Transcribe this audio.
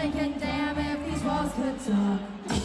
Thinking, damn if these walls could talk.